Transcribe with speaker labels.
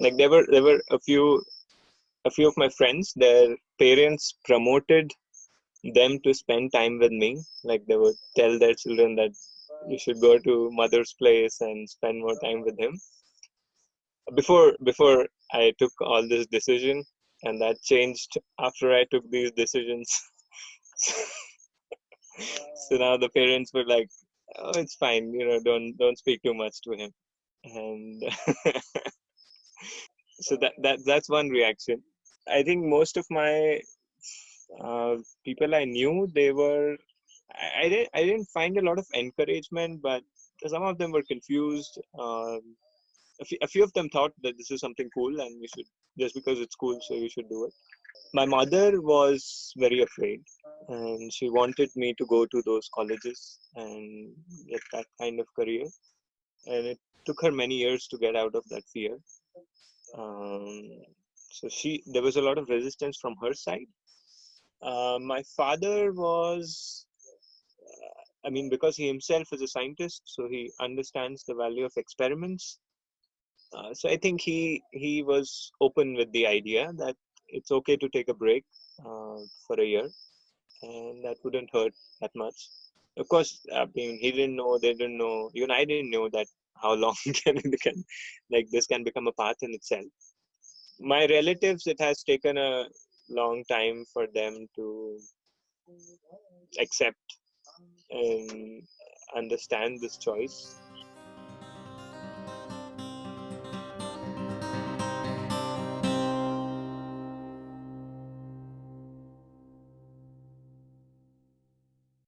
Speaker 1: like there were there were a few a few of my friends their parents promoted them to spend time with me. Like they would tell their children that you should go to mother's place and spend more time with him. Before before i took all this decision and that changed after i took these decisions. So now the parents were like oh it's fine you know don't don't speak too much to him. And so that that that's one reaction. I think most of my uh, people i knew they were I, I didn't i didn't find a lot of encouragement but some of them were confused. Um, a few, of them thought that this is something cool and we should just because it's cool so you should do it. My mother was very afraid and she wanted me to go to those colleges and get that kind of career. And it took her many years to get out of that fear um, so she there was a lot of resistance from her side uh, my father was uh, i mean because he himself is a scientist so he understands the value of experiments uh, so I think he he was open with the idea that it's okay to take a break uh, for a year, and that wouldn't hurt that much. Of course, I mean he didn't know, they didn't know, even I didn't know that how long can it can like this can become a path in itself. My relatives, it has taken a long time for them to accept and understand this choice